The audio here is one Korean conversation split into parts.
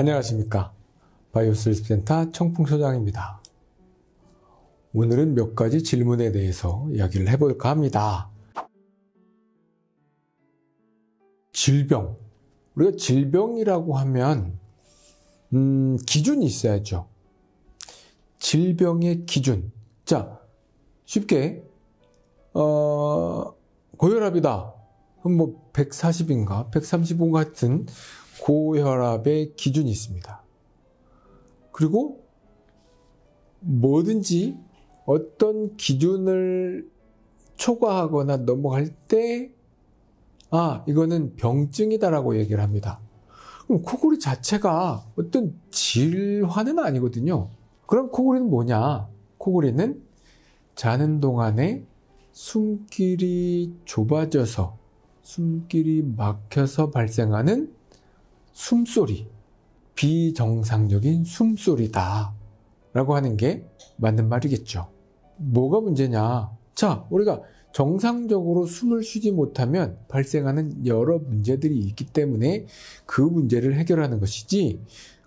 안녕하십니까. 바이오스리스 센터 청풍소장입니다. 오늘은 몇 가지 질문에 대해서 이야기를 해볼까 합니다. 질병. 우리가 질병이라고 하면 음, 기준이 있어야죠. 질병의 기준. 자 쉽게 어, 고혈압이다. 그럼 뭐 140인가? 135 같은 고혈압의 기준이 있습니다. 그리고 뭐든지 어떤 기준을 초과하거나 넘어갈 때, 아, 이거는 병증이다라고 얘기를 합니다. 그럼 코골이 자체가 어떤 질환은 아니거든요. 그럼 코골이는 뭐냐? 코골이는 자는 동안에 숨길이 좁아져서 숨길이 막혀서 발생하는 숨소리, 비정상적인 숨소리다. 라고 하는 게 맞는 말이겠죠. 뭐가 문제냐? 자, 우리가 정상적으로 숨을 쉬지 못하면 발생하는 여러 문제들이 있기 때문에 그 문제를 해결하는 것이지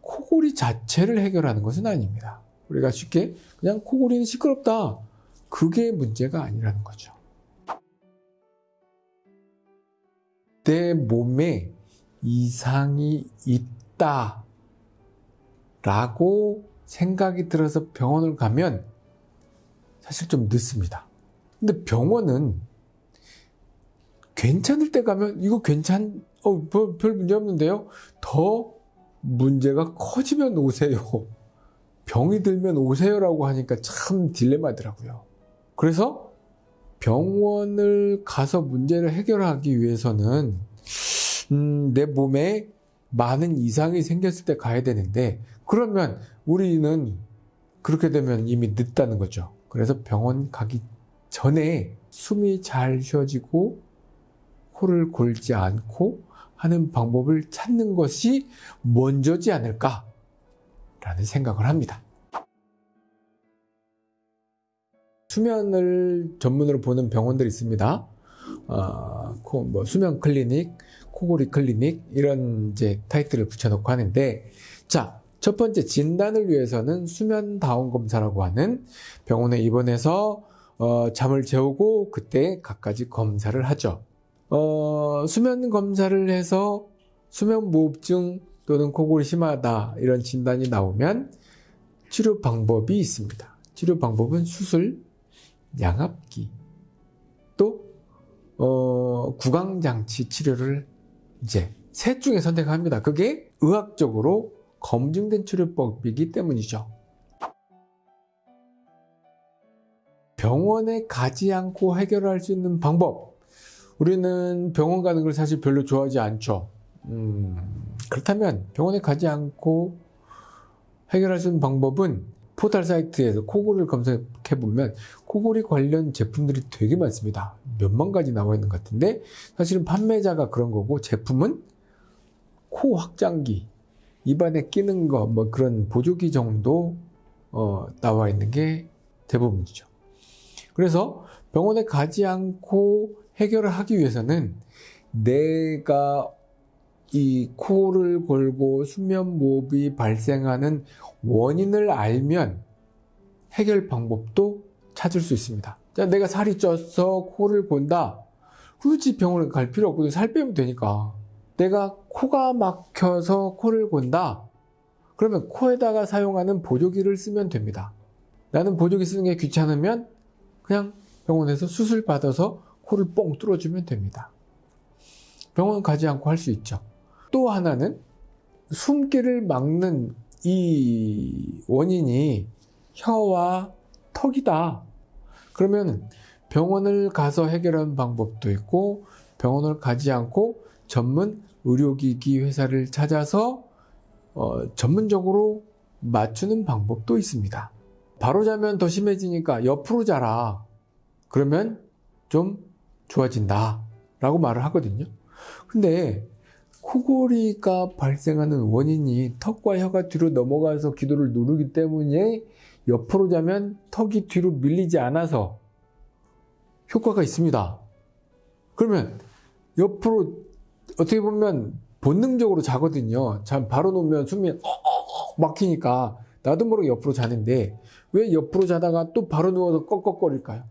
코골이 자체를 해결하는 것은 아닙니다. 우리가 쉽게 그냥 코골이는 시끄럽다. 그게 문제가 아니라는 거죠. 내 몸에 이상이 있다 라고 생각이 들어서 병원을 가면 사실 좀 늦습니다. 근데 병원은 괜찮을 때 가면 이거 괜찮, 어, 별, 별 문제 없는데요? 더 문제가 커지면 오세요. 병이 들면 오세요라고 하니까 참 딜레마더라고요. 그래서 병원을 가서 문제를 해결하기 위해서는 음, 내 몸에 많은 이상이 생겼을 때 가야 되는데 그러면 우리는 그렇게 되면 이미 늦다는 거죠. 그래서 병원 가기 전에 숨이 잘 쉬어지고 코를 골지 않고 하는 방법을 찾는 것이 먼저지 않을까 라는 생각을 합니다. 수면을 전문으로 보는 병원들이 있습니다. 어, 뭐 수면 클리닉, 코골이 클리닉 이런 이제 타이틀을 붙여놓고 하는데 자. 첫 번째 진단을 위해서는 수면 다운 검사라고 하는 병원에 입원해서 어, 잠을 재우고 그때 각가지 검사를 하죠. 어, 수면 검사를 해서 수면 무호흡증 또는 코골이 심하다 이런 진단이 나오면 치료 방법이 있습니다. 치료 방법은 수술, 양압기, 또 어, 구강장치 치료를 이제 셋 중에 선택합니다. 그게 의학적으로 검증된 치료법이기 때문이죠. 병원에 가지 않고 해결할 수 있는 방법. 우리는 병원 가는 걸 사실 별로 좋아하지 않죠. 음, 그렇다면 병원에 가지 않고 해결할 수 있는 방법은 포털 사이트에서 코골이를 검색해 보면 코골이 관련 제품들이 되게 많습니다. 몇만 가지 나와 있는 것 같은데 사실은 판매자가 그런 거고 제품은 코 확장기, 입안에 끼는 거, 뭐 그런 보조기 정도 어, 나와 있는 게 대부분이죠. 그래서 병원에 가지 않고 해결을 하기 위해서는 내가 이 코를 골고 수면 무호흡이 발생하는 원인을 알면 해결 방법도 찾을 수 있습니다. 자, 내가 살이 쪄서 코를 곤다. 굳이 병원에 갈 필요 없거든. 살 빼면 되니까. 내가 코가 막혀서 코를 곤다. 그러면 코에다가 사용하는 보조기를 쓰면 됩니다. 나는 보조기 쓰는 게 귀찮으면 그냥 병원에서 수술 받아서 코를 뻥 뚫어주면 됩니다. 병원 가지 않고 할 수 있죠. 또 하나는 숨길을 막는 이 원인이 혀와 턱이다. 그러면 병원을 가서 해결하는 방법도 있고 병원을 가지 않고 전문 의료기기 회사를 찾아서 어, 전문적으로 맞추는 방법도 있습니다. 바로 자면 더 심해지니까 옆으로 자라. 그러면 좀 좋아진다. 라고 말을 하거든요. 근데 코골이가 발생하는 원인이 턱과 혀가 뒤로 넘어가서 기도를 누르기 때문에 옆으로 자면 턱이 뒤로 밀리지 않아서 효과가 있습니다. 그러면 옆으로 어떻게 보면 본능적으로 자거든요. 잠 바로 놓으면 숨이 어, 막히니까 나도 모르게 옆으로 자는데 왜 옆으로 자다가 또 바로 누워서 꺽꺽거릴까요?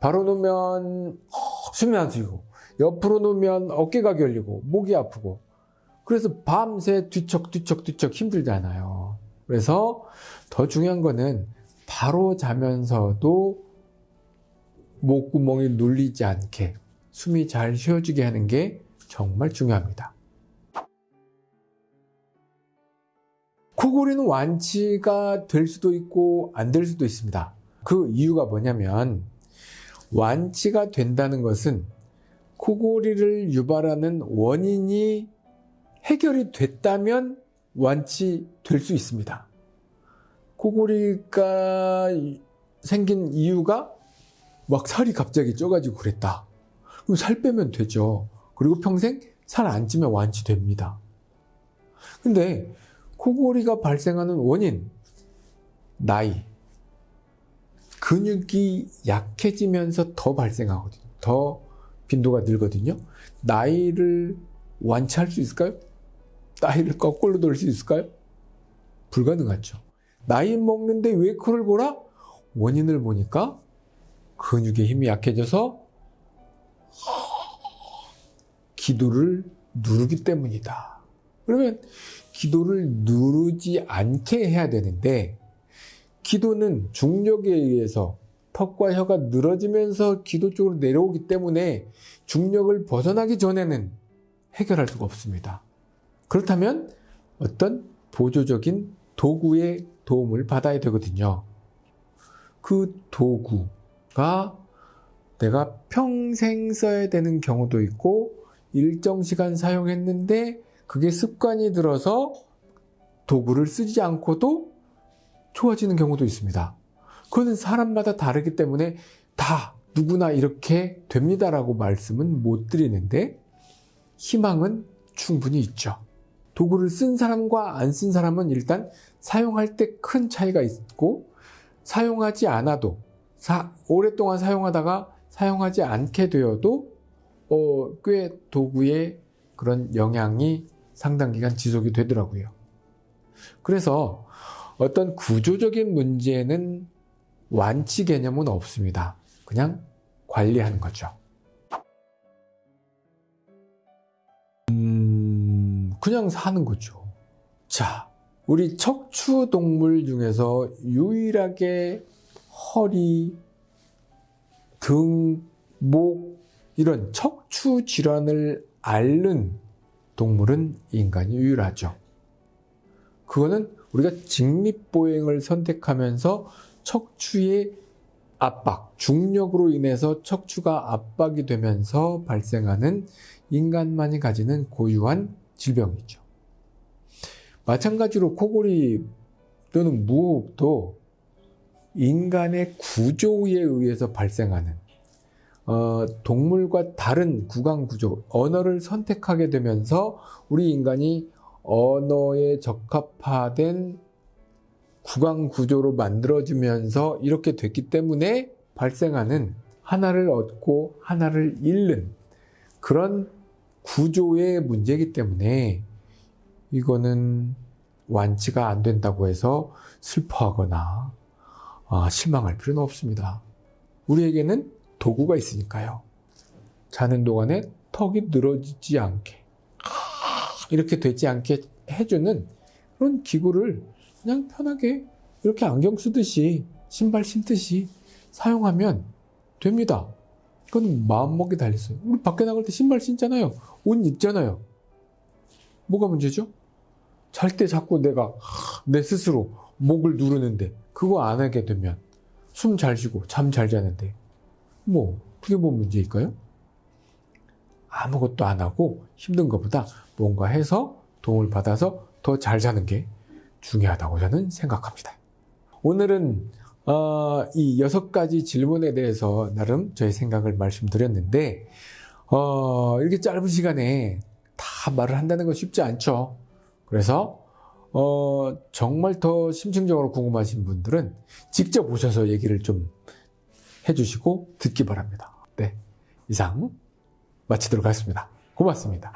바로 누우면 숨이 안 쉬고 옆으로 누우면 어깨가 결리고 목이 아프고 그래서 밤새 뒤척뒤척뒤척 힘들잖아요. 그래서 더 중요한 거는 바로 자면서도 목구멍이 눌리지 않게 숨이 잘 쉬어지게 하는 게 정말 중요합니다. 코골이는 완치가 될 수도 있고 안 될 수도 있습니다. 그 이유가 뭐냐면 완치가 된다는 것은 코골이를 유발하는 원인이 해결이 됐다면 완치될 수 있습니다. 코골이가 생긴 이유가 막 살이 갑자기 쪄가지고 그랬다. 그럼 살 빼면 되죠. 그리고 평생 살 안 찌면 완치됩니다. 근데 코골이가 발생하는 원인, 나이, 근육이 약해지면서 더 발생하거든요. 더 빈도가 늘거든요. 나이를 완치할 수 있을까요? 나이를 거꾸로 돌릴 수 있을까요? 불가능하죠. 나이 먹는데 왜 코를 골아? 원인을 보니까 근육의 힘이 약해져서 기도를 누르기 때문이다. 그러면 기도를 누르지 않게 해야 되는데 기도는 중력에 의해서 턱과 혀가 늘어지면서 기도 쪽으로 내려오기 때문에 중력을 벗어나기 전에는 해결할 수가 없습니다. 그렇다면 어떤 보조적인 도구의 도움을 받아야 되거든요. 그 도구가 내가 평생 써야 되는 경우도 있고 일정 시간 사용했는데 그게 습관이 들어서 도구를 쓰지 않고도 좋아지는 경우도 있습니다. 그거는 사람마다 다르기 때문에 다 누구나 이렇게 됩니다라고 말씀은 못 드리는데 희망은 충분히 있죠. 도구를 쓴 사람과 안 쓴 사람은 일단 사용할 때 큰 차이가 있고 사용하지 않아도 사, 오랫동안 사용하다가 사용하지 않게 되어도 어, 꽤 도구의 그런 영향이 상당 기간 지속이 되더라고요. 그래서 어떤 구조적인 문제는 완치 개념은 없습니다. 그냥 관리하는 거죠. 음, 그냥 사는 거죠. 자, 우리 척추 동물 중에서 유일하게 허리, 등, 목, 이런 척추 질환을 앓는 동물은 인간이 유일하죠. 그거는 우리가 직립보행을 선택하면서 척추의 압박, 중력으로 인해서 척추가 압박이 되면서 발생하는 인간만이 가지는 고유한 질병이죠. 마찬가지로 코골이 또는 무호흡도 인간의 구조에 의해서 발생하는 어, 동물과 다른 구강 구조, 언어를 선택하게 되면서 우리 인간이 언어에 적합화된 구강 구조로 만들어지면서 이렇게 됐기 때문에 발생하는 하나를 얻고 하나를 잃는 그런 구조의 문제이기 때문에 이거는 완치가 안 된다고 해서 슬퍼하거나 아, 실망할 필요는 없습니다. 우리에게는 도구가 있으니까요. 자는 동안에 턱이 늘어지지 않게 이렇게 되지 않게 해주는 그런 기구를 그냥 편하게 이렇게 안경 쓰듯이 신발 신듯이 사용하면 됩니다. 그건 마음먹기 달렸어요. 우리 밖에 나갈 때 신발 신잖아요. 옷 입잖아요. 뭐가 문제죠? 잘 때 자꾸 내가 내 스스로 목을 누르는데 그거 안 하게 되면 숨 잘 쉬고 잠 잘 자는데 뭐 그게 뭐 문제일까요? 아무것도 안 하고 힘든 것보다 뭔가 해서 도움을 받아서 더 잘 자는 게 중요하다고 저는 생각합니다. 오늘은 어, 이 여섯 가지 질문에 대해서 나름 저의 생각을 말씀드렸는데 어, 이렇게 짧은 시간에 다 말을 한다는 건 쉽지 않죠. 그래서 어, 정말 더 심층적으로 궁금하신 분들은 직접 오셔서 얘기를 좀 해주시고 듣기 바랍니다. 네, 이상 마치도록 하겠습니다. 고맙습니다.